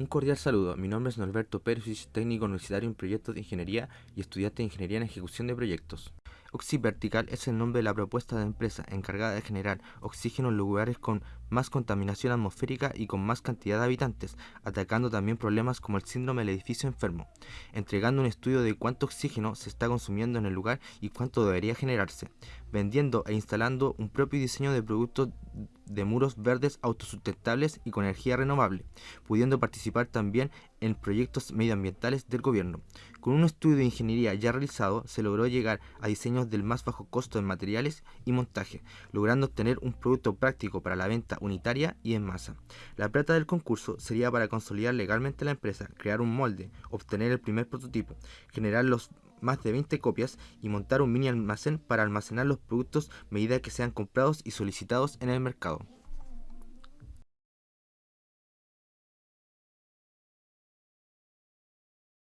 Un cordial saludo, mi nombre es Norberto Pérez, técnico universitario en proyectos de ingeniería y estudiante de ingeniería en ejecución de proyectos. Oxyvertical es el nombre de la propuesta de empresa encargada de generar oxígeno en lugares con más contaminación atmosférica y con más cantidad de habitantes, atacando también problemas como el síndrome del edificio enfermo, entregando un estudio de cuánto oxígeno se está consumiendo en el lugar y cuánto debería generarse, vendiendo e instalando un propio diseño de productos de muros verdes autosustentables y con energía renovable, pudiendo participar también en proyectos medioambientales del gobierno. Con un estudio de ingeniería ya realizado, se logró llegar a diseños del más bajo costo en materiales y montaje, logrando obtener un producto práctico para la venta unitaria y en masa. La plata del concurso sería para consolidar legalmente la empresa, crear un molde, obtener el primer prototipo, generar los más de 20 copias y montar un mini almacén para almacenar los productos medida que sean comprados y solicitados en el mercado.